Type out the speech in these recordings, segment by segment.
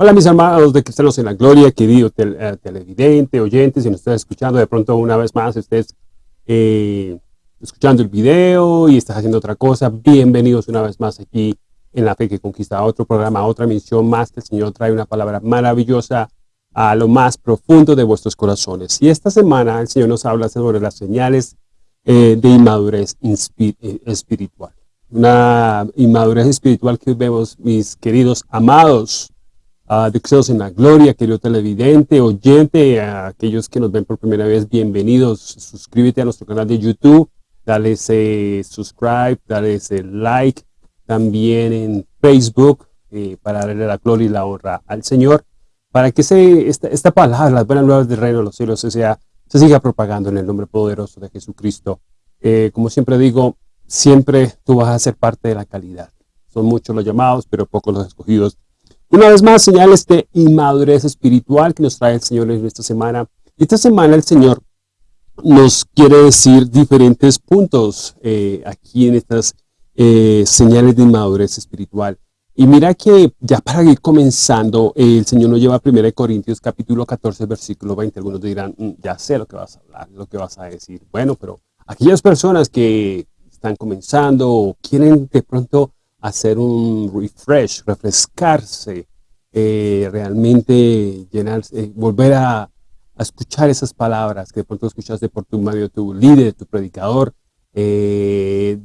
Hola mis hermanos de Cristianos en la Gloria, querido eh, televidente, oyentes, si nos estás escuchando de pronto una vez más, estés eh, escuchando el video y estás haciendo otra cosa, bienvenidos una vez más aquí en La Fe que Conquista, otro programa, otra misión más, que el Señor trae una palabra maravillosa a lo más profundo de vuestros corazones. Y esta semana el Señor nos habla sobre las señales eh, de inmadurez espiritual. Una inmadurez espiritual que vemos, mis queridos amados, uh, de en la Gloria, querido televidente, oyente, a aquellos que nos ven por primera vez, bienvenidos. Suscríbete a nuestro canal de YouTube, dale ese subscribe, dale ese like, también en Facebook, eh, para darle la gloria y la honra al Señor, para que se, esta, esta palabra, las buenas nuevas del reino de los cielos, se, sea, se siga propagando en el nombre poderoso de Jesucristo. Eh, como siempre digo, siempre tú vas a ser parte de la calidad. Son muchos los llamados, pero pocos los escogidos. Una vez más, señales de inmadurez espiritual que nos trae el Señor en esta semana. Esta semana el Señor nos quiere decir diferentes puntos eh, aquí en estas eh, señales de inmadurez espiritual. Y mira que ya para ir comenzando, el Señor nos lleva a 1 Corintios capítulo 14, versículo 20. Algunos dirán, mm, ya sé lo que vas a hablar, lo que vas a decir. Bueno, pero aquellas personas que están comenzando o quieren de pronto hacer un refresh, refrescarse, eh, realmente llenarse, eh, volver a, escuchar esas palabras que de pronto escuchaste por tu medio, tu líder, tu predicador, eh,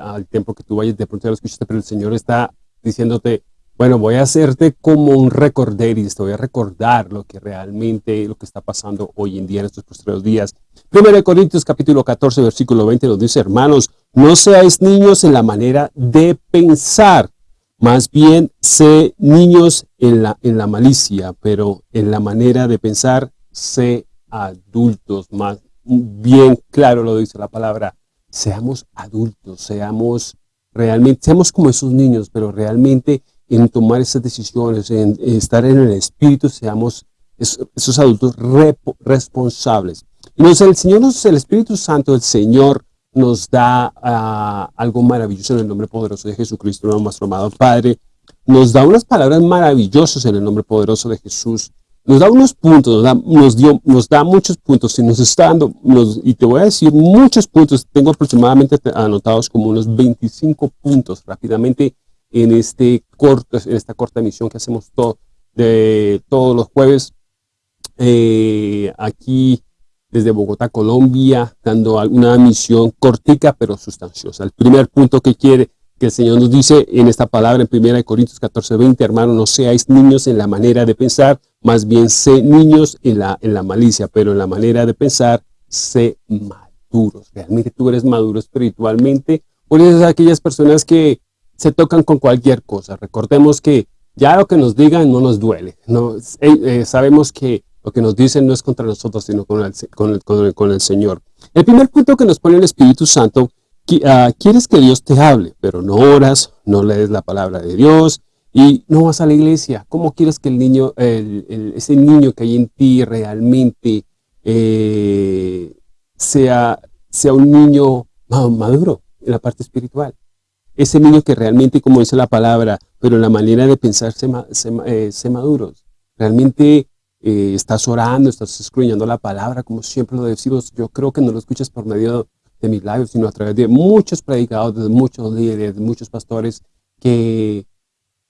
al tiempo que tú vayas, de pronto ya lo escuchaste, pero el Señor está diciéndote, bueno, voy a hacerte como un recorderis, te voy a recordar lo que realmente, lo que está pasando hoy en día en estos posteriores días. Primero de Corintios capítulo 14, versículo 20 nos dice, hermanos, no seáis niños en la manera de pensar, más bien sé niños en la, en la malicia, pero en la manera de pensar sé adultos, más bien claro lo dice la palabra, seamos adultos, seamos realmente, seamos como esos niños, pero realmente en tomar esas decisiones, en, estar en el Espíritu, seamos esos, adultos responsables. Y el Señor, el Espíritu Santo, el Señor nos da ah, algo maravilloso en el nombre poderoso de Jesucristo, nuestro amado Padre. Nos da unas palabras maravillosas en el nombre poderoso de Jesús. Nos da unos puntos, nos da, nos da muchos puntos y nos está dando, y te voy a decir muchos puntos, tengo aproximadamente anotados como unos 25 puntos rápidamente en, este corto, en esta corta emisión que hacemos todo, de todos los jueves eh, aquí desde Bogotá, Colombia, dando una misión cortica pero sustanciosa. El primer punto que quiere que el Señor nos dice en esta palabra en 1 Corintios 14, 20, hermano, no seáis niños en la manera de pensar, más bien sé niños en la, en la malicia, pero en la manera de pensar, sé maduros. Realmente tú eres maduro espiritualmente, por eso aquellas personas que se tocan con cualquier cosa. Recordemos que ya lo que nos digan no nos duele. Eh, eh, sabemos que lo que nos dicen no es contra nosotros, sino con el, con el, Señor. El primer punto que nos pone el Espíritu Santo, uh, quieres que Dios te hable, pero no oras, no lees la palabra de Dios y no vas a la iglesia. ¿Cómo quieres que el niño, ese niño que hay en ti realmente eh, sea, sea un niño maduro en la parte espiritual? Ese niño que realmente, como dice la palabra, pero la manera de pensar se, eh, maduros. Realmente eh, estás orando, estás escudriñando la palabra, como siempre lo decimos, yo creo que no lo escuchas por medio de mis labios, sino a través de muchos predicadores, de muchos líderes, de muchos pastores, que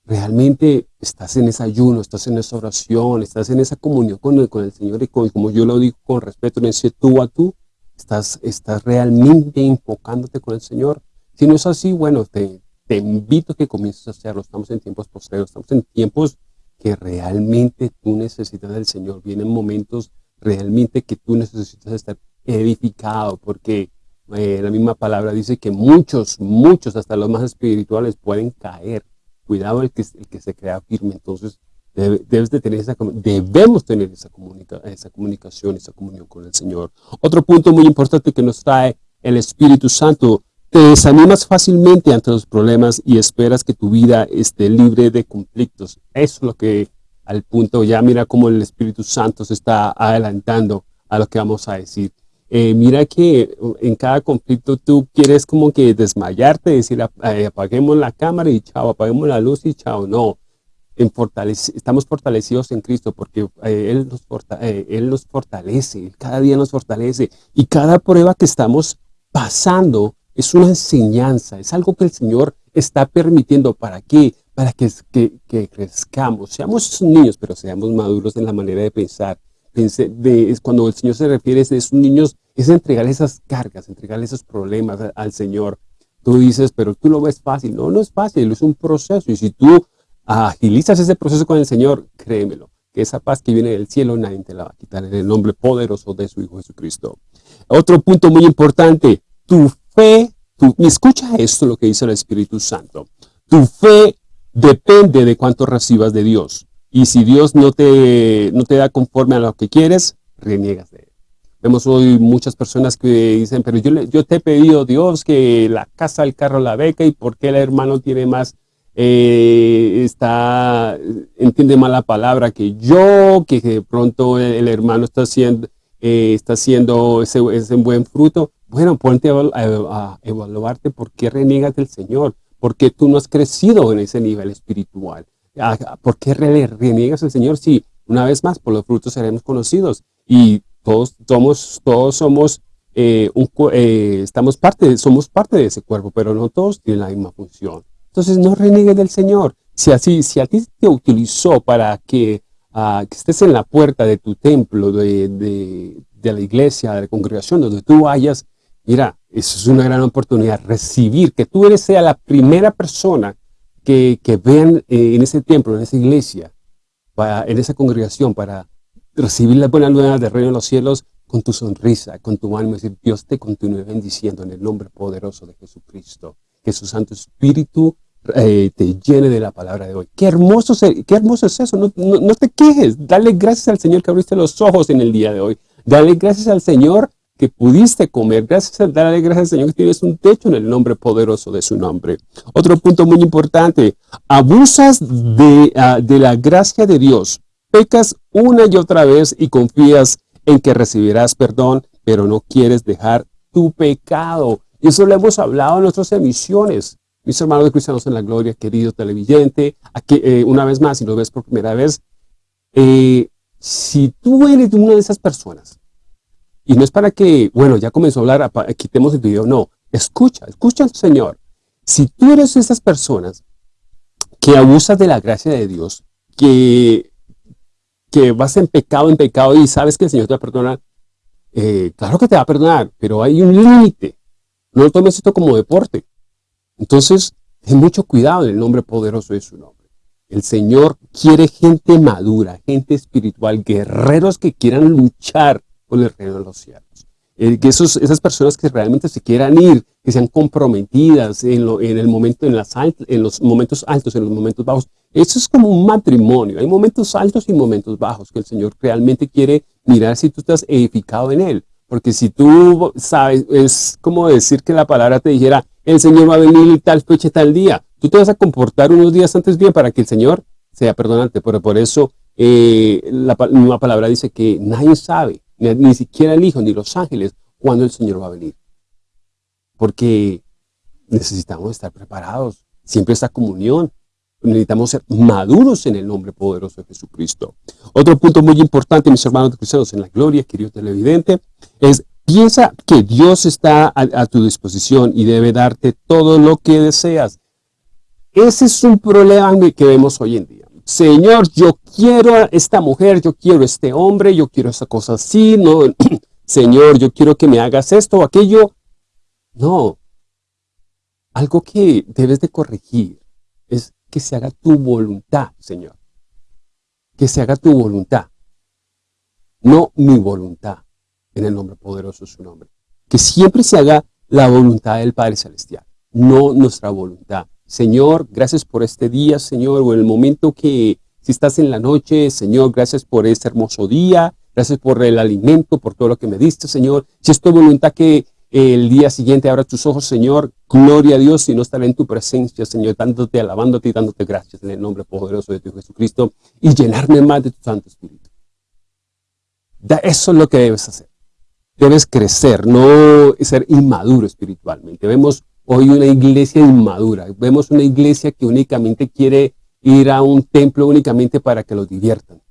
realmente estás en ese ayuno, estás en esa oración, estás en esa comunión con el, con el Señor y como yo lo digo con respeto, en ese tú a tú, estás, estás realmente enfocándote con el Señor. Si no es así, bueno, te, te invito a que comiences a hacerlo. Estamos en tiempos posteriores, estamos en tiempos que realmente tú necesitas del Señor. Vienen momentos realmente que tú necesitas estar edificado, porque eh, la misma palabra dice que muchos, muchos, hasta los más espirituales, pueden caer. Cuidado el que, el que se crea firme. Entonces, debes de tener esa, debemos tener esa, comunica, esa comunicación, esa comunión con el Señor. Otro punto muy importante que nos trae el Espíritu Santo te desanimas fácilmente ante los problemas y esperas que tu vida esté libre de conflictos. Eso es lo que al punto, ya mira cómo el Espíritu Santo se está adelantando a lo que vamos a decir. Eh, mira que en cada conflicto tú quieres como que desmayarte, decir apaguemos la cámara y chao, apaguemos la luz y chao. No, estamos fortalecidos en Cristo porque eh, él, nos eh, él nos fortalece, cada día nos fortalece. Y cada prueba que estamos pasando es una enseñanza, es algo que el Señor está permitiendo. ¿Para qué? Para que, que, crezcamos, seamos niños, pero seamos maduros en la manera de pensar. cuando el Señor se refiere a esos niños, es entregar esas cargas, entregar esos problemas al Señor. Tú dices, pero tú lo ves fácil. No, no es fácil, es un proceso. Y si tú agilizas ese proceso con el Señor, créemelo, que esa paz que viene del cielo nadie te la va a quitar en el nombre poderoso de su Hijo Jesucristo. Otro punto muy importante, tu fe, escucha esto lo que dice el Espíritu Santo. Tu fe depende de cuánto recibas de Dios. Y si Dios no te, no te da conforme a lo que quieres, reniegas de él. Vemos hoy muchas personas que dicen, pero yo, te he pedido, Dios, que la casa, el carro, la beca, ¿y por qué el hermano tiene más eh, está, entiende mal la palabra que yo, que de pronto el, hermano está haciendo, eh, está haciendo ese, buen fruto. Bueno, ponte a, evaluarte por qué reniegas del Señor, porque tú no has crecido en ese nivel espiritual. ¿Por qué reniegas al Señor? Si una vez más, por los frutos seremos conocidos. Y todos somos, todos somos, eh, un, estamos parte, somos parte de ese cuerpo, pero no todos tienen la misma función. Entonces no reniegues del Señor. Si, así, si a ti te utilizó para que, ah, estés en la puerta de tu templo, de, de, la iglesia, de la congregación, donde tú vayas, mira, eso es una gran oportunidad, recibir, que tú eres sea la primera persona que, que vean eh, en ese templo, en esa iglesia, en esa congregación, para recibir las buenas nuevas del reino de los cielos con tu sonrisa, con tu alma, decir, Dios te continúe bendiciendo en el nombre poderoso de Jesucristo. Que su Santo Espíritu eh, te llene de la palabra de hoy. Qué hermoso, qué hermoso es eso. No, no, te quejes. Dale gracias al Señor que abriste los ojos en el día de hoy. Dale gracias al Señor que pudiste comer. Gracias, dale gracias al Señor que tienes un techo en el nombre poderoso de su nombre. Otro punto muy importante. Abusas de, ah, de la gracia de Dios. Pecas una y otra vez y confías en que recibirás perdón, pero no quieres dejar tu pecado. Y eso lo hemos hablado en nuestras emisiones. Mis hermanos de Cristianos en la Gloria, querido televidente, eh, una vez más, si lo ves por primera vez, eh, si tú eres una de esas personas, y no es para que, bueno, ya comenzó a hablar, quitemos el video, no, escucha, escucha al Señor. Si tú eres esas personas que abusas de la gracia de Dios, que, que vas en pecado, en pecado y sabes que el Señor te va a perdonar, eh, claro que te va a perdonar, pero hay un límite. No tomes esto como deporte. Entonces, ten mucho cuidado el nombre poderoso de su nombre. El Señor quiere gente madura, gente espiritual, guerreros que quieran luchar el reino de los cielos. Eh, que esas personas que realmente se quieran ir, que sean comprometidas en, el momento, en, los momentos altos, en los momentos bajos. Eso es como un matrimonio. Hay momentos altos y momentos bajos que el Señor realmente quiere mirar si tú estás edificado en Él. Porque si tú sabes, es como decir que la palabra te dijera, el Señor va a venir tal fecha, tal día. Tú te vas a comportar unos días antes bien para que el Señor sea perdonante. Pero por eso eh, la misma palabra dice que nadie sabe, ni, siquiera el Hijo, ni los ángeles, cuándo el Señor va a venir. Porque necesitamos estar preparados. Siempre esta comunión. Necesitamos ser maduros en el nombre poderoso de Jesucristo. Otro punto muy importante, mis hermanos cristianos en la gloria, querido televidente, es Piensa que Dios está a, tu disposición y debe darte todo lo que deseas. Ese es un problema que vemos hoy en día. Señor, yo quiero a esta mujer, yo quiero a este hombre, yo quiero esa cosa así. No, Señor, yo quiero que me hagas esto o aquello. No. Algo que debes de corregir es que se haga tu voluntad, Señor. Que se haga tu voluntad. No mi voluntad en el nombre poderoso de su nombre. Que siempre se haga la voluntad del Padre Celestial, no nuestra voluntad. Señor, gracias por este día, Señor, o en el momento que, si estás en la noche, Señor, gracias por este hermoso día, gracias por el alimento, por todo lo que me diste, Señor. Si es tu voluntad que el día siguiente abra tus ojos, Señor, gloria a Dios, y no estaré en tu presencia, Señor, dándote, alabándote y dándote gracias en el nombre poderoso de tu Jesucristo, y llenarme más de tu Santo Espíritu. Eso es lo que debes hacer debes crecer, no ser inmaduro espiritualmente. Vemos hoy una iglesia inmadura, vemos una iglesia que únicamente quiere ir a un templo únicamente para que los diviertan.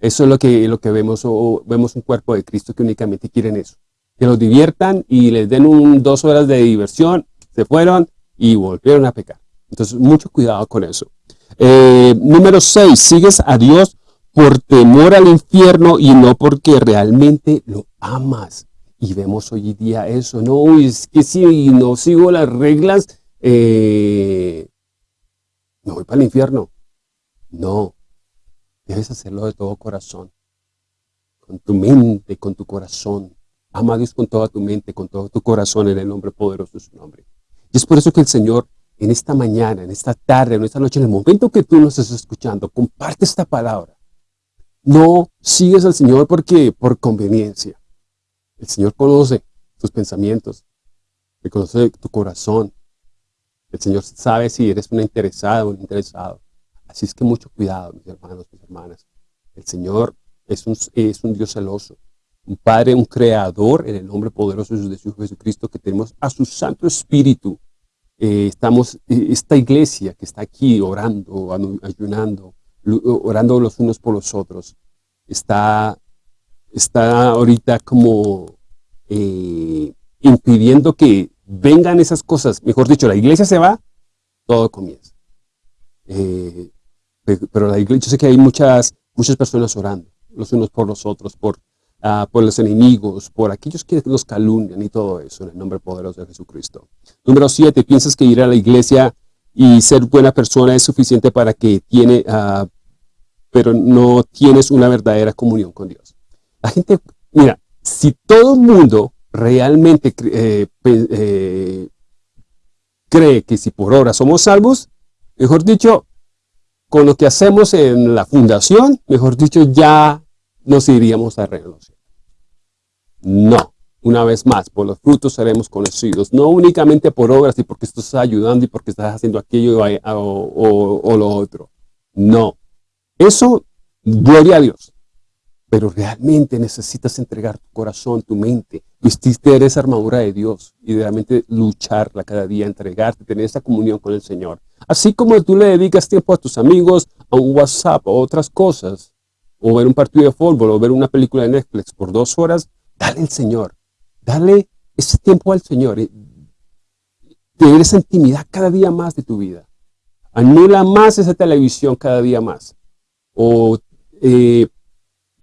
Eso es lo que, lo que vemos, o vemos un cuerpo de Cristo que únicamente quieren eso. Que los diviertan y les den un, dos horas de diversión, se fueron y volvieron a pecar. Entonces, mucho cuidado con eso. Eh, número 6, sigues a Dios por temor al infierno y no porque realmente lo amas. Y vemos hoy día eso, no, es que si no sigo las reglas, eh, me voy para el infierno. No, debes hacerlo de todo corazón, con tu mente, con tu corazón. Ama a Dios con toda tu mente, con todo tu corazón, en el nombre poderoso de su nombre. Y es por eso que el Señor, en esta mañana, en esta tarde, en esta noche, en el momento que tú nos estás escuchando, comparte esta palabra. No sigues al Señor porque por conveniencia. El Señor conoce tus pensamientos, conoce tu corazón. El Señor sabe si eres una interesada o un interesado. Así es que mucho cuidado, mis hermanos, mis hermanas. El Señor es un, es un Dios celoso, un Padre, un Creador en el nombre poderoso de su Jesucristo que tenemos a su Santo Espíritu. Eh, estamos, eh, esta iglesia que está aquí orando, ayunando, orando los unos por los otros, está, está ahorita como eh, impidiendo que vengan esas cosas. Mejor dicho, la iglesia se va, todo comienza. pero la iglesia, yo sé que hay muchas, muchas personas orando, los unos por los otros, por Ah, por los enemigos, por aquellos que los calumnian y todo eso, en el nombre poderoso de Jesucristo. Número siete, piensas que ir a la iglesia y ser buena persona es suficiente para que tiene, uh, pero no tienes una verdadera comunión con Dios. La gente, mira, si todo el mundo realmente eh, eh, cree que si por ahora somos salvos, mejor dicho, con lo que hacemos en la fundación, mejor dicho, ya nos iríamos a renunciar. No. Una vez más, por los frutos seremos conocidos, no únicamente por obras y porque estás ayudando y porque estás haciendo aquello o, lo otro. No. Eso, gloria a Dios. Pero realmente necesitas entregar tu corazón, tu mente, vestirte de esa armadura de Dios y realmente lucharla cada día, entregarte, tener esa comunión con el Señor. Así como tú le dedicas tiempo a tus amigos, a un WhatsApp o otras cosas, o ver un partido de fútbol, o ver una película de Netflix por dos horas, Dale al Señor. Dale ese tiempo al Señor. Tener esa intimidad cada día más de tu vida. Anula más esa televisión cada día más. O eh,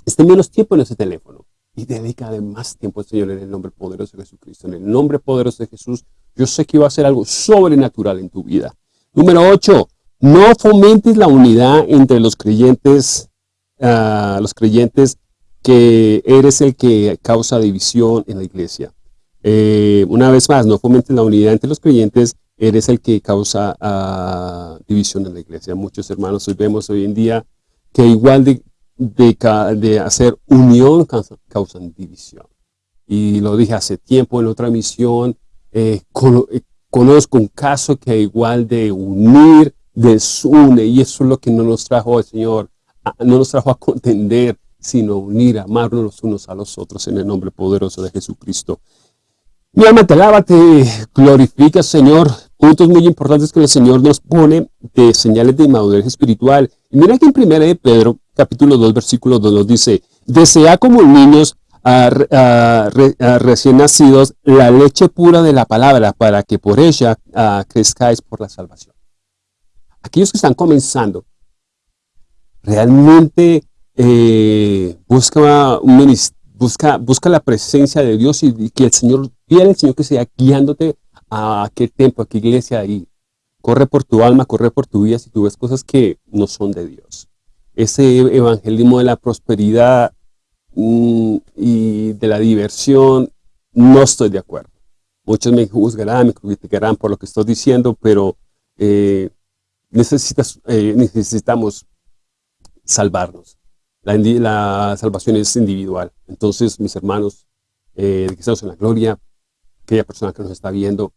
esté menos tiempo en ese teléfono. Y dedica más tiempo al Señor en el nombre poderoso de Jesucristo. En el nombre poderoso de Jesús, yo sé que va a ser algo sobrenatural en tu vida. Número 8. No fomentes la unidad entre los creyentes, uh, los creyentes que eres el que causa división en la iglesia. Eh, una vez más, no fomentes la unidad entre los creyentes, eres el que causa ah, división en la iglesia. Muchos hermanos hoy vemos hoy en día que igual de, de, hacer unión causan, división. Y lo dije hace tiempo en otra misión, eh, eh, conozco un caso que igual de unir, desune, y eso es lo que no nos trajo el Señor, no nos trajo a contender, sino unir, amarnos los unos a los otros en el nombre poderoso de Jesucristo. Mi alma te alaba, te glorifica, Señor. Puntos muy importantes que el Señor nos pone de señales de inmadurez espiritual. Y mira que en 1 de Pedro, capítulo 2, versículo 2 nos dice, desea como niños recién nacidos la leche pura de la palabra para que por ella crezcáis por la salvación. Aquellos que están comenzando, realmente eh, busca, un busca, busca la presencia de Dios y, que el Señor, pide al Señor que sea guiándote a aquel templo, a qué iglesia ahí. Corre por tu alma, corre por tu vida si tú ves cosas que no son de Dios. Ese evangelismo de la prosperidad mm, y de la diversión, no estoy de acuerdo. Muchos me juzgarán, me criticarán por lo que estoy diciendo, pero eh, necesitas, eh, necesitamos salvarnos. La, salvación es individual. Entonces, mis hermanos, eh, que estamos en la gloria, aquella persona que nos está viendo,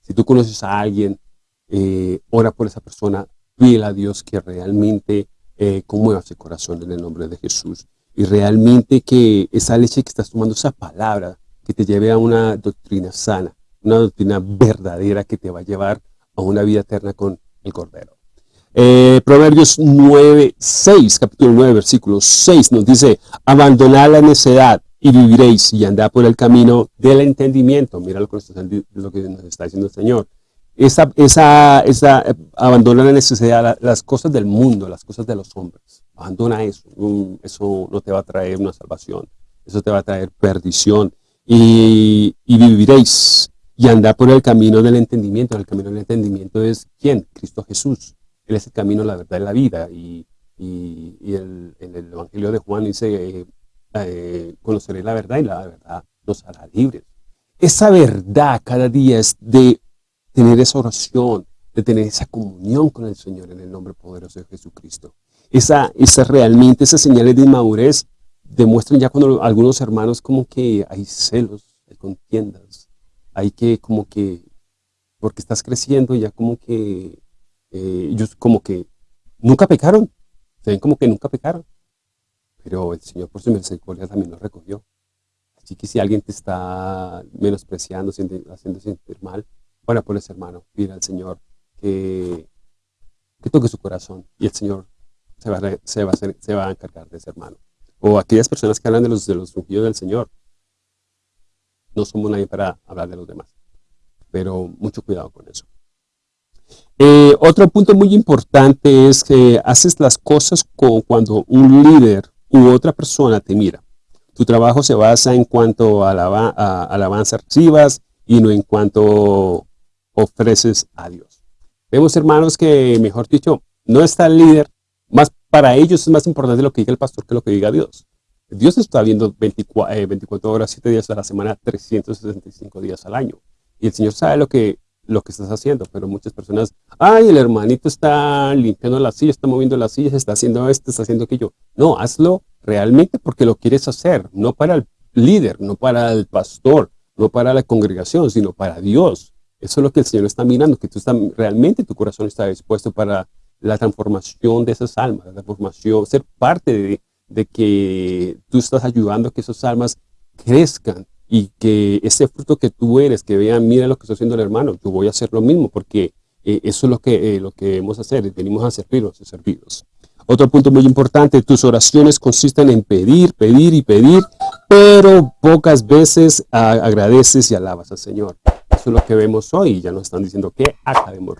si tú conoces a alguien, eh, ora por esa persona, pídele a Dios que realmente eh, conmueva corazón en el nombre de Jesús. Y realmente que esa leche que estás tomando, esa palabra, que te lleve a una doctrina sana, una doctrina verdadera que te va a llevar a una vida eterna con el Cordero. Eh, Proverbios 9, 6, capítulo 9, versículo 6 nos dice, abandonad la necedad y viviréis y andad por el camino del entendimiento. Mira lo que, nos está diciendo el Señor. Esa, esa, esa, abandona la necesidad, las cosas del mundo, las cosas de los hombres. Abandona eso. Eso no te va a traer una salvación. Eso te va a traer perdición. Y, viviréis y andad por el camino del entendimiento. El camino del entendimiento es ¿quién? Cristo Jesús. Él es el camino, la verdad y la vida. Y, en el Evangelio de Juan dice, eh, eh, conoceré la verdad y la verdad nos hará libres. Esa verdad cada día es de tener esa oración, de tener esa comunión con el Señor en el nombre poderoso de Jesucristo. Esa, esa realmente, esas señales de inmadurez demuestran ya cuando algunos hermanos como que hay celos, hay contiendas, hay que como que, porque estás creciendo ya como que eh, ellos como que nunca pecaron, se ven como que nunca pecaron, pero el Señor por su misericordia también los recogió. Así que si alguien te está menospreciando, haciendo sentir mal, bueno, pues hermano, pide al Señor que, que toque su corazón y el Señor se va, a, a encargar de ese hermano. O aquellas personas que hablan de los, de ungidos del Señor. No somos nadie para hablar de los demás. Pero mucho cuidado con eso. Eh, otro punto muy importante es que haces las cosas como cuando un líder u otra persona te mira. Tu trabajo se basa en cuanto a, a alabanza recibas y no en cuanto ofreces a Dios. Vemos, hermanos, que, mejor dicho, no está el líder, más para ellos es más importante lo que diga el pastor que lo que diga Dios. Dios está viendo 24, 24 eh, horas, 7 días a la semana, 365 días al año. Y el Señor sabe lo que lo que estás haciendo, pero muchas personas, ay, el hermanito está limpiando la silla, está moviendo las sillas, está haciendo esto, está haciendo aquello. No, hazlo realmente porque lo quieres hacer, no para el líder, no para el pastor, no para la congregación, sino para Dios. Eso es lo que el Señor está mirando, que tú estás, realmente tu corazón está dispuesto para la transformación de esas almas, la transformación, ser parte de, que tú estás ayudando a que esas almas crezcan y que ese fruto que tú eres, que vean, mira lo que está haciendo el hermano, yo voy a hacer lo mismo, porque eh, eso es lo que, eh, lo que debemos hacer, venimos a servirlos, a servirlos. Otro punto muy importante, tus oraciones consisten en pedir, pedir y pedir, pero pocas veces agradeces y alabas al Señor. Eso es lo que vemos hoy, ya nos están diciendo que acabemos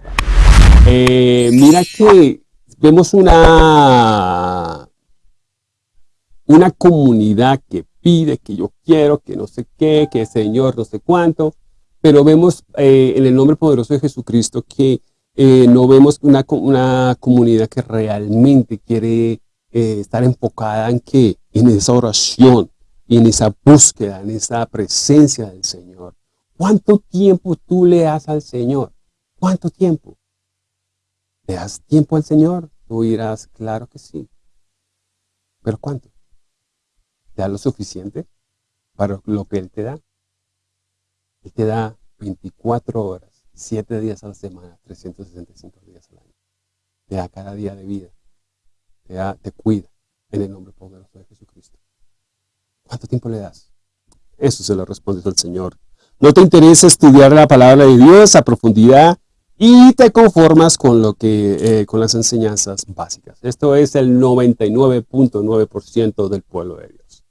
eh, mira que vemos una, una comunidad que pide, que yo quiero, que no sé qué, que Señor no sé cuánto, pero vemos eh, en el nombre poderoso de Jesucristo que eh, no vemos una, una, comunidad que realmente quiere estar enfocada en que en esa oración en esa búsqueda, en esa presencia del Señor. ¿Cuánto tiempo tú le das al Señor? ¿Cuánto tiempo? ¿Le das tiempo al Señor? Tú dirás, claro que sí. ¿Pero cuánto? ¿Te da lo suficiente para lo que Él te da? Él te da 24 horas, 7 días a la semana, 365 días al año. Te da cada día de vida. Te, da, te cuida en el nombre poderoso de Jesucristo. ¿Cuánto tiempo le das? Eso se lo responde al Señor. No te interesa estudiar la palabra de Dios a profundidad y te conformas con lo que eh, con las enseñanzas básicas. Esto es el 99.9% del pueblo de Dios.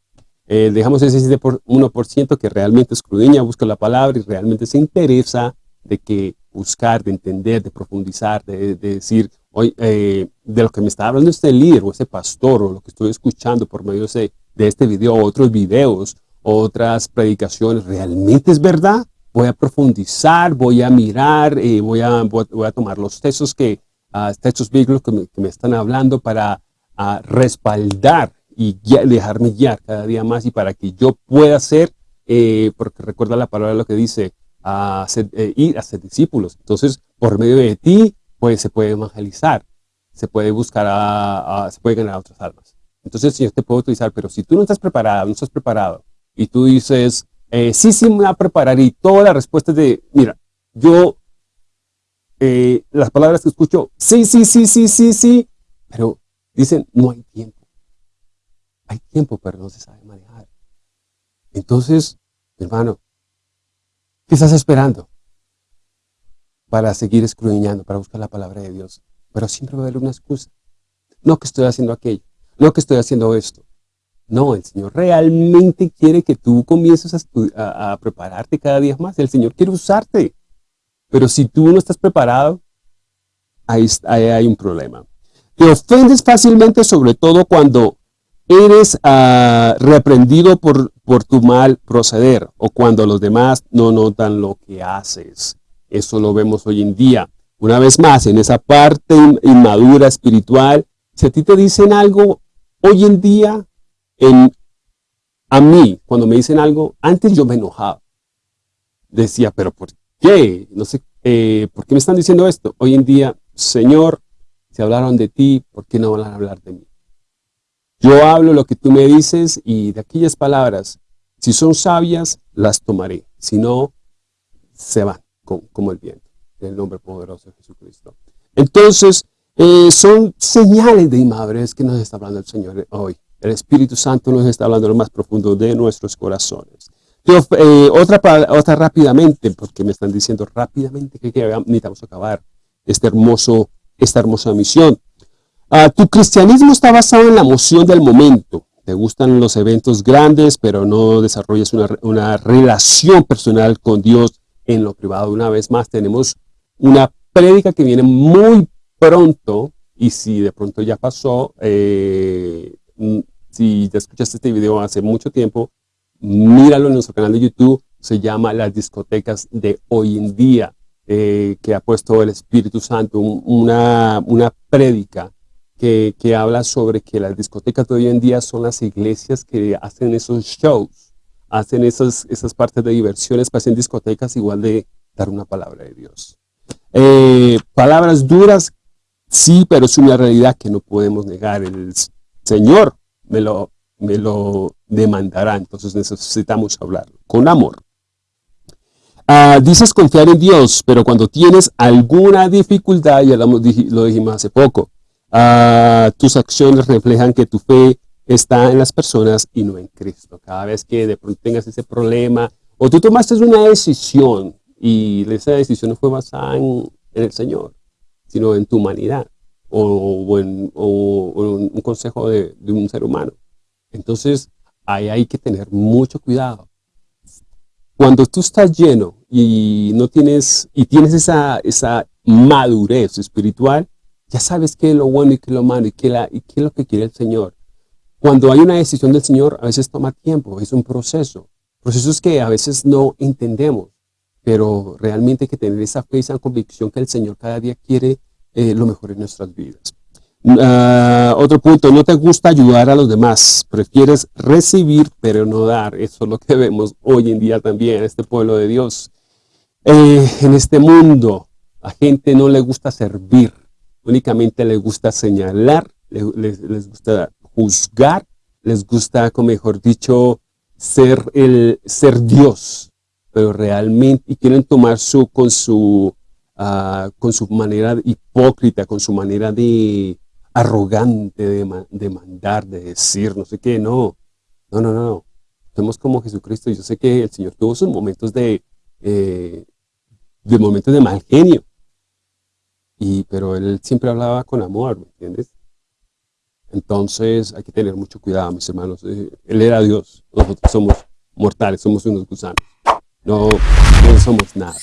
Eh, dejamos ese 1% que realmente escudriña, busca la palabra y realmente se interesa de que buscar, de entender, de profundizar, de, decir, hoy, eh, de lo que me está hablando este líder o ese pastor o lo que estoy escuchando por medio de, este video o otros videos, otras predicaciones, ¿realmente es verdad? Voy a profundizar, voy a mirar, eh, voy, a, voy, a tomar los textos que, uh, textos bíblicos que me, que me, están hablando para uh, respaldar y dejarme guiar cada día más y para que yo pueda ser, eh, porque recuerda la palabra lo que dice, a eh, ir a ser discípulos. Entonces, por medio de ti, pues se puede evangelizar, se puede buscar, a, se puede ganar a otras almas. Entonces, Señor te puedo utilizar, pero si tú no estás preparado, no estás preparado, y tú dices, eh, sí, sí me voy a preparar, y toda la respuesta es de, mira, yo, las palabras que escucho, sí, sí, sí, sí, sí, sí, pero dicen, no hay tiempo hay tiempo, pero no se sabe manejar. Entonces, hermano, ¿qué estás esperando? Para seguir escudriñando, para buscar la palabra de Dios. pero siempre va a haber una excusa. No que estoy haciendo aquello, no que estoy haciendo esto. No, el Señor realmente quiere que tú comiences a, prepararte cada día más. El Señor quiere usarte. Pero si tú no estás preparado, ahí, hay un problema. Te ofendes fácilmente, sobre todo cuando eres uh, reprendido por, por tu mal proceder o cuando los demás no notan lo que haces. Eso lo vemos hoy en día. Una vez más, en esa parte inmadura espiritual, si a ti te dicen algo hoy en día, en, a mí, cuando me dicen algo, antes yo me enojaba. Decía, pero ¿por qué? No sé, eh, ¿por qué me están diciendo esto? Hoy en día, Señor, si hablaron de ti, ¿por qué no van a hablar de mí? Yo hablo lo que tú me dices y de aquellas palabras, si son sabias, las tomaré. Si no, se van como, el viento. En el nombre poderoso de Jesucristo. Entonces, eh, son señales de inmadurez que nos está hablando el Señor hoy. El Espíritu Santo nos está hablando lo más profundo de nuestros corazones. Eh, otra, otra rápidamente, porque me están diciendo rápidamente que, que necesitamos acabar este hermoso, esta hermosa misión. Ah, tu cristianismo está basado en la emoción del momento. Te gustan los eventos grandes, pero no desarrollas una, una relación personal con Dios en lo privado. Una vez más, tenemos una prédica que viene muy pronto, y si de pronto ya pasó, eh, si ya escuchaste este video hace mucho tiempo, míralo en nuestro canal de YouTube, se llama Las discotecas de hoy en día, eh, que ha puesto el Espíritu Santo, una, una prédica que, que, habla sobre que las discotecas de hoy en día son las iglesias que hacen esos shows, hacen esas, esas partes de diversiones, pasan discotecas igual de dar una palabra de Dios. Eh, palabras duras, sí, pero es una realidad que no podemos negar. El Señor me lo, me lo demandará, entonces necesitamos hablar con amor. Ah, dices confiar en Dios, pero cuando tienes alguna dificultad, ya lo, dijimos hace poco, ah, tus acciones reflejan que tu fe está en las personas y no en Cristo. Cada vez que de pronto tengas ese problema, o tú tomaste una decisión y esa decisión no fue basada en, el Señor, sino en tu humanidad o, un consejo de, un ser humano. Entonces, ahí hay que tener mucho cuidado. Cuando tú estás lleno y no tienes, y tienes esa, esa madurez espiritual, ya sabes qué es lo bueno y qué es lo malo y qué, y qué es lo que quiere el Señor. Cuando hay una decisión del Señor, a veces toma tiempo, es un proceso. Procesos que a veces no entendemos, pero realmente hay que tener esa fe, esa convicción que el Señor cada día quiere eh, lo mejor en nuestras vidas. Ah, otro punto, no te gusta ayudar a los demás, prefieres recibir pero no dar. Eso es lo que vemos hoy en día también en este pueblo de Dios. Eh, en este mundo, a gente no le gusta servir, únicamente le gusta señalar, les gusta juzgar, les gusta, como mejor dicho, ser, el, ser Dios, pero realmente, y quieren tomar su, con su, uh, con su manera hipócrita, con su manera de arrogante de, mandar, de decir, no sé qué, no, no, no, no, somos como Jesucristo, yo sé que el Señor tuvo sus momentos de, eh, de momentos de mal genio, y, pero Él siempre hablaba con amor, ¿me entiendes? Entonces hay que tener mucho cuidado, mis hermanos. Eh, él era Dios, nosotros somos mortales, somos unos gusanos. No, no somos nada.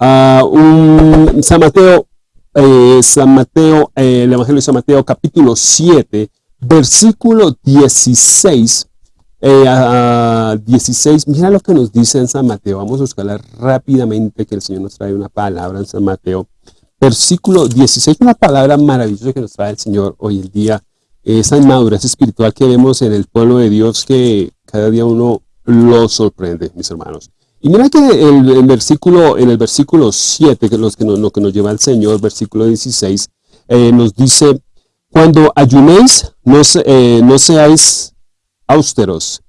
Uh, San Mateo, eh, San Mateo, eh, el Evangelio de San Mateo, capítulo 7, versículo 16. 16, mira lo que nos dice en San Mateo. Vamos a buscarla rápidamente, que el Señor nos trae una palabra en San Mateo. Versículo 16, una palabra maravillosa que nos trae el Señor hoy en día esa inmadurez espiritual que vemos en el pueblo de Dios que cada día uno lo sorprende, mis hermanos. Y mira que el, versículo, en el versículo 7, que, los que nos, lo que nos lleva el Señor, versículo 16, eh, nos dice, cuando ayunéis, no, eh, no seáis austeros,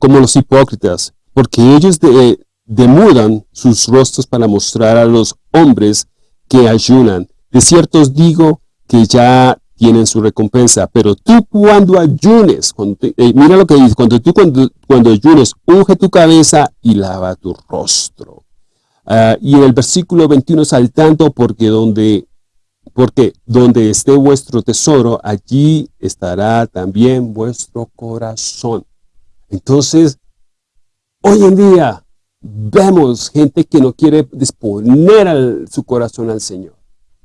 como los hipócritas, porque ellos de, demudan sus rostros para mostrar a los hombres que ayunan. De cierto os digo que ya tienen su recompensa. Pero tú cuando ayunes, eh, mira lo que dice, cuando tú cuando, cuando ayunes, unge tu cabeza y lava tu rostro. Ah, y en el versículo 21 saltando, porque donde Porque donde esté vuestro tesoro, allí estará también vuestro corazón. Entonces, hoy en día vemos gente que no quiere disponer su corazón al Señor.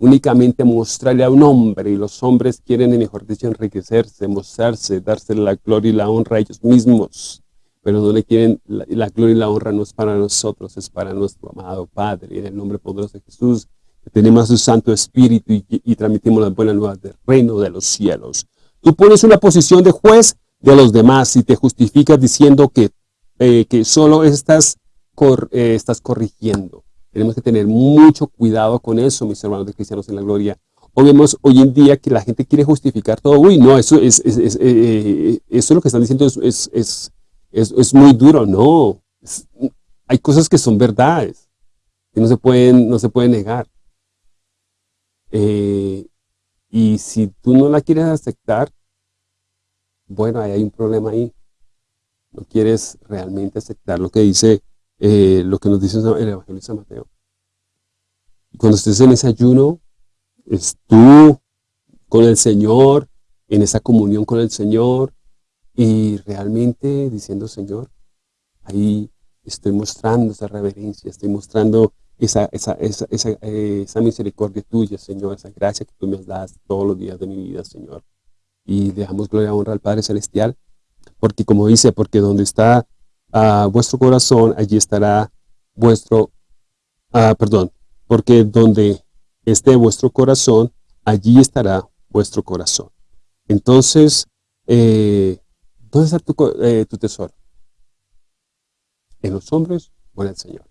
Únicamente mostrarle a un hombre y los hombres quieren, mejor dicho, enriquecerse, mostrarse, darse la gloria y la honra a ellos mismos. Pero no le quieren, la, gloria y la honra no es para nosotros, es para nuestro amado Padre. En el nombre poderoso de Jesús, tenemos su Santo Espíritu y, transmitimos las buenas nuevas del reino de los cielos. Tú pones una posición de juez de los demás y te justificas diciendo que, eh, que solo estás, eh, estás corrigiendo. Tenemos que tener mucho cuidado con eso, mis hermanos de cristianos en la gloria. O vemos hoy en día que la gente quiere justificar todo. Uy, no, eso es, es, eh, eso lo que están diciendo es, es, es muy duro. No, hay cosas que son verdades, que no se pueden, no se pueden negar. Eh, y si tú no la quieres aceptar, bueno, ahí hay un problema ahí. No quieres realmente aceptar lo que dice, eh, lo que nos dice el Evangelio de San Mateo. Cuando estés en ese ayuno, es tú con el Señor, en esa comunión con el Señor, y realmente diciendo, Señor, ahí estoy mostrando esa reverencia, estoy mostrando esa, esa, esa, esa, eh, misericordia tuya, Señor, esa gracia que tú me das todos los días de mi vida, Señor. Y dejamos gloria y honra al Padre Celestial, porque como dice, porque donde está vuestro corazón, allí estará vuestro, uh, perdón, porque donde esté vuestro corazón, allí estará vuestro corazón. Entonces, eh, ¿dónde está tu, eh, tu tesoro? ¿En los hombres o en el Señor?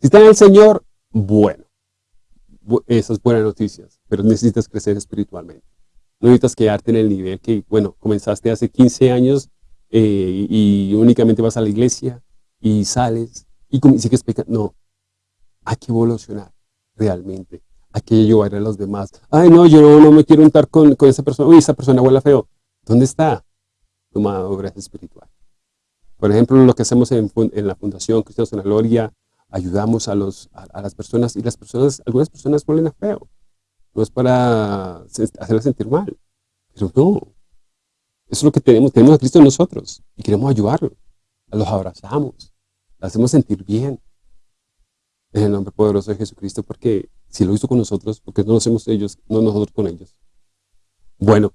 Si está en el Señor, bueno, esas buenas noticias, pero necesitas crecer espiritualmente. No necesitas quedarte en el nivel que, bueno, comenzaste hace 15 años eh, y únicamente vas a la iglesia y sales y sigues pecando. No, hay que evolucionar realmente. Hay que ayudar a los demás. Ay, no, yo no, me quiero untar con, con, esa persona. Uy, esa persona huele feo. ¿Dónde está tu obra espiritual? Por ejemplo, lo que hacemos en, en la Fundación Cristianos en la Gloria, ayudamos a, los, a, las personas y las personas, algunas personas huelen a feo. No es para hacerlas sentir mal. Pero no. Eso es lo que tenemos. Tenemos a Cristo en nosotros y queremos ayudarlos. Los abrazamos. Hacemos sentir bien. En el nombre poderoso de Jesucristo, porque si lo hizo con nosotros, porque no lo hacemos ellos, no nosotros con ellos. Bueno,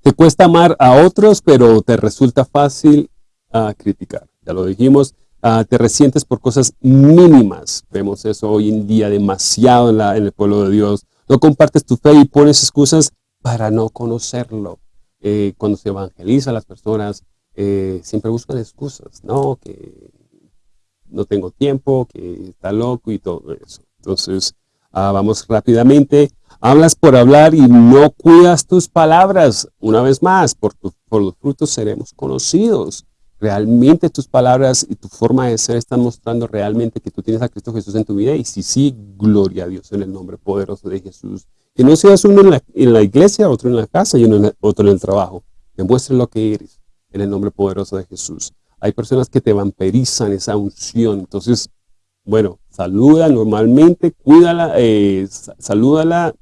te cuesta amar a otros, pero te resulta fácil ah, criticar. Ya lo dijimos, Ah, te resientes por cosas mínimas. Vemos eso hoy en día demasiado en, el pueblo de Dios. No compartes tu fe y pones excusas para no conocerlo. Eh, cuando se evangeliza a las personas, eh, siempre buscan excusas, ¿no? Que no tengo tiempo, que está loco y todo eso. Entonces, ah, vamos rápidamente. Hablas por hablar y no cuidas tus palabras. Una vez más, por, por los frutos seremos conocidos realmente tus palabras y tu forma de ser están mostrando realmente que tú tienes a Cristo Jesús en tu vida y si sí, gloria a Dios en el nombre poderoso de Jesús. Que no seas uno en la, iglesia, otro en la casa y uno otro en el trabajo. Demuestre lo que eres en el nombre poderoso de Jesús. Hay personas que te vampirizan esa unción. Entonces, bueno, saluda normalmente, cuídala, eh, salúdala.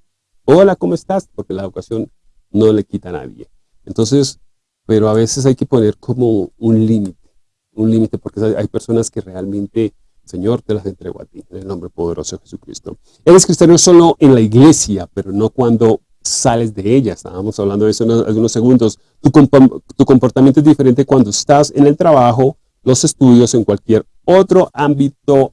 Hola, ¿cómo estás? Porque la educación no le quita a nadie. Entonces, pero a veces hay que poner como un límite, un límite porque hay personas que realmente, Señor, te las entrego a ti, en el nombre poderoso de Jesucristo. Eres cristiano solo en la iglesia, pero no cuando sales de ella. Estábamos hablando de eso en algunos segundos. Tu, comportamiento es diferente cuando estás en el trabajo, los estudios, en cualquier otro ámbito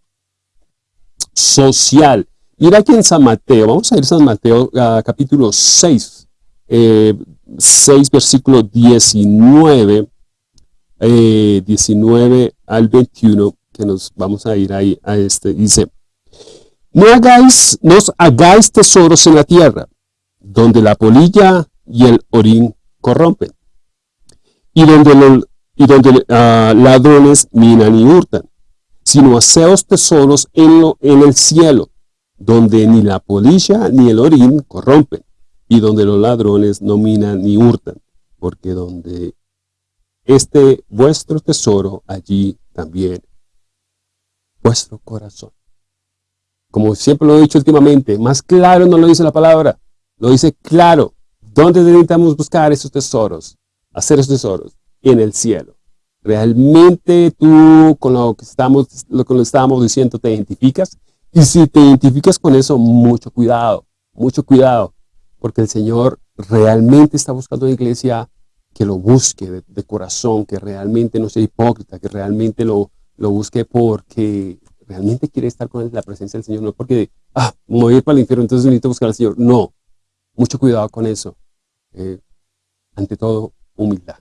social. Mira aquí en San Mateo, vamos a ir a San Mateo capítulo 6, eh, 6, versículo 19, 19 eh, al 21, que nos vamos a ir ahí a este, dice, no hagáis, no hagáis tesoros en la tierra, donde la polilla y el orín corrompen, y donde, y donde ah, ladrones minan y hurtan, sino haceos tesoros en, lo, en el cielo, donde ni la polilla ni el orín corrompen, y donde los ladrones no minan ni hurtan, porque donde esté vuestro tesoro, allí también vuestro corazón. como siempre lo he dicho últimamente, más claro no lo dice la palabra, lo dice claro. ¿Dónde necesitamos buscar esos tesoros? Hacer esos tesoros en el cielo. ¿Realmente tú con lo que estamos, lo que estábamos diciendo te identificas? Y si te identificas con eso, mucho cuidado, mucho cuidado, porque el Señor realmente está buscando una iglesia que lo busque de, corazón, que realmente no sea hipócrita, que realmente lo, lo busque porque realmente quiere estar con la presencia del Señor, no porque, ah, me voy a ir para el infierno, entonces necesito buscar al Señor. No, mucho cuidado con eso. Eh, ante todo, humildad.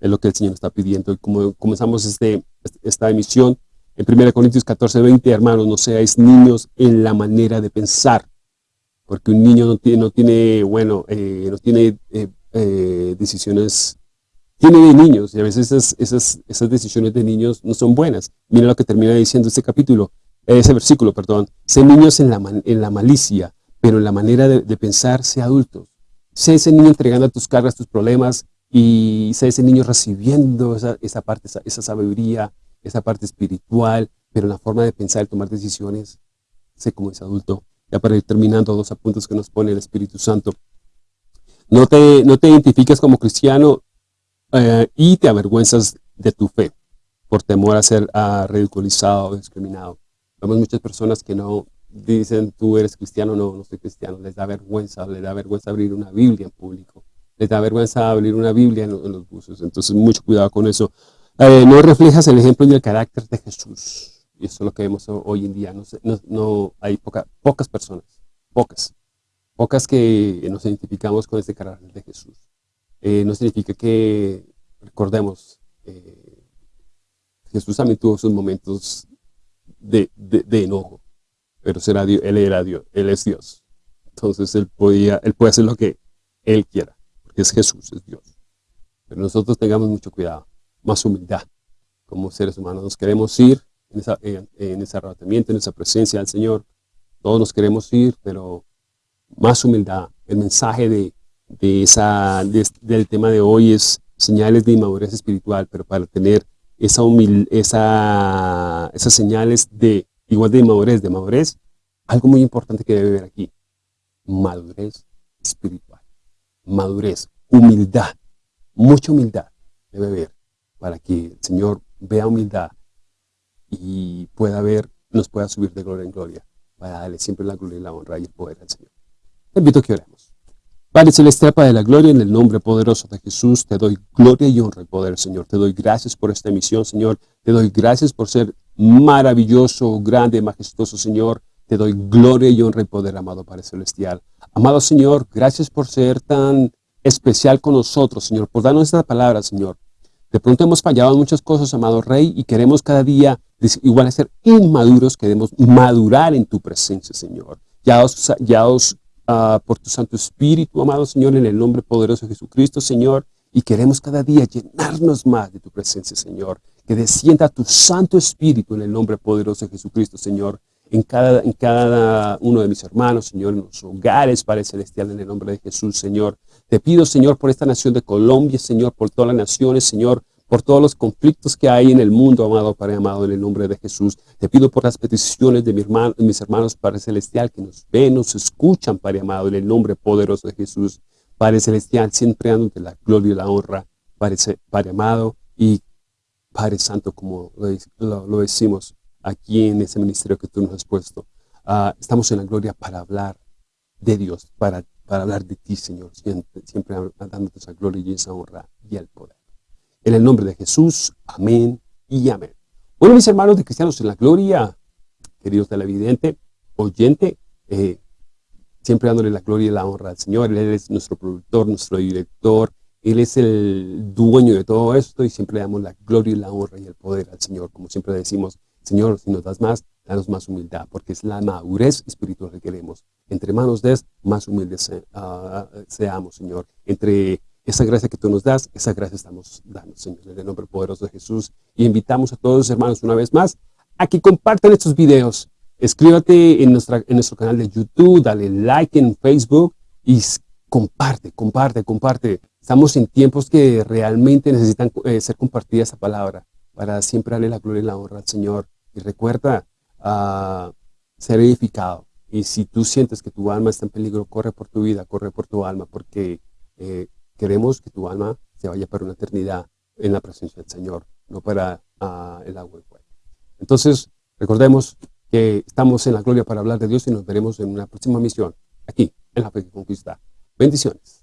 Es lo que el Señor está pidiendo. Y como comenzamos este, esta emisión, en 1 Corintios 14, 20, hermanos, no seáis niños en la manera de pensar, porque un niño no tiene, no tiene bueno, eh, no tiene eh, decisiones, tiene de niños, y a veces esas, decisiones de niños no son buenas. Mira lo que termina diciendo este capítulo, ese versículo, perdón. Sé niños en la, en la malicia, pero en la manera de, pensar, sé adultos. Sé ese niño entregando tus cargas, tus problemas, y sé ese niño recibiendo esa, parte, esa, sabiduría, esa parte espiritual, pero la forma de pensar tomar decisiones, sé como ese adulto. Ya para ir terminando, dos apuntes que nos pone el Espíritu Santo. No te, no te identifiques como cristiano eh, y te avergüenzas de tu fe por temor a ser ridiculizado o discriminado. Vemos muchas personas que no, dicen tú eres cristiano, no, no soy cristiano, les da vergüenza, les da vergüenza abrir una Biblia en público, les da vergüenza abrir una Biblia en, los buses, entonces mucho cuidado con eso. Eh, no reflejas el ejemplo y el carácter de Jesús, y eso es lo que vemos hoy en día, no, no, hay pocas personas, pocas, pocas que nos identificamos con este carácter de Jesús. Eh, no significa que, recordemos, eh, Jesús también tuvo sus momentos de, enojo, pero será Dios, Él era Dios, Él es Dios. Entonces Él, podía, él puede hacer lo que Él quiera, porque es Jesús, es Dios. Pero nosotros tengamos mucho cuidado, más humildad. Como seres humanos nos queremos ir en, esa, en, ese arrebatamiento, en esa presencia del Señor. Todos nos queremos ir, pero más humildad. El mensaje de, de esa, del tema de hoy es señales de inmadurez espiritual, pero para tener esa humil, esa, esas señales de igual de madurez, de madurez, algo muy importante que debe ver aquí, madurez espiritual, madurez, humildad, mucha humildad debe ver para que el Señor vea humildad y pueda ver, nos pueda subir de gloria en gloria, para darle siempre la gloria y la honra y el poder al Señor. Te invito a que oremos. Padre Celestial, Padre de la Gloria, en el nombre poderoso de Jesús, te doy gloria y honra y poder, Señor. Te doy gracias por esta emisión, Señor. Te doy gracias por ser maravilloso, grande, majestuoso, Señor. Te doy gloria y honra y poder, amado Padre Celestial. Amado Señor, gracias por ser tan especial con nosotros, Señor, por darnos esta palabra, Señor. De pronto hemos fallado muchas cosas, amado Rey, y queremos cada día, igual a ser inmaduros, queremos madurar en tu presencia, Señor. Ya os, ya os Ah, por tu Santo Espíritu, amado Señor, en el nombre poderoso de Jesucristo, Señor, y queremos cada día llenarnos más de tu presencia, Señor, que descienda tu Santo Espíritu en el nombre poderoso de Jesucristo, Señor, en cada, en cada uno de mis hermanos, Señor, en los hogares, Padre Celestial, en el nombre de Jesús, Señor. Te pido, Señor, por esta nación de Colombia, Señor, por todas las naciones, Señor, por todos los conflictos que hay en el mundo, amado Padre amado, en el nombre de Jesús. Te pido por las peticiones de, mi hermano, mis hermanos, Padre Celestial, que nos ven, nos escuchan, Padre amado, en el nombre poderoso de Jesús. Padre Celestial, siempre dándote la gloria y la honra, Padre, Padre amado, y Padre Santo, como lo, decimos aquí en ese ministerio que tú nos has puesto. Ah, estamos en la gloria para hablar de Dios, para, hablar de ti, Señor, siempre, siempre dándote esa gloria y esa honra y el poder. En el nombre de Jesús, amén y amén. Bueno, mis hermanos de Cristianos en la Gloria, queridos televidente, oyente, eh, siempre dándole la gloria y la honra al Señor. Él es nuestro productor, nuestro director, Él es el dueño de todo esto y siempre damos la gloria y la honra y el poder al Señor. Como siempre decimos, Señor, si nos das más, danos más humildad, porque es la madurez espiritual que queremos. Entre manos de más humildes ah, seamos, Señor. Entre esa gracia que tú nos das, esa gracia estamos dando, Señor, en el nombre poderoso de Jesús. Y invitamos a todos los hermanos una vez más a que compartan estos videos. Escríbete en, nuestra, en nuestro canal de YouTube, dale like en Facebook y comparte, comparte, comparte. Estamos en tiempos que realmente necesitan eh, ser compartida esa palabra para siempre darle la gloria y la honra al Señor. Y recuerda, uh, ser edificado. Y si tú sientes que tu alma está en peligro, corre por tu vida, corre por tu alma, porque eh, queremos que tu alma se vaya para una eternidad en la presencia del Señor, no para ah, el agua y fuego. Entonces, recordemos que estamos en la gloria para hablar de Dios y nos veremos en una próxima misión, aquí, en la fe que conquista. Bendiciones.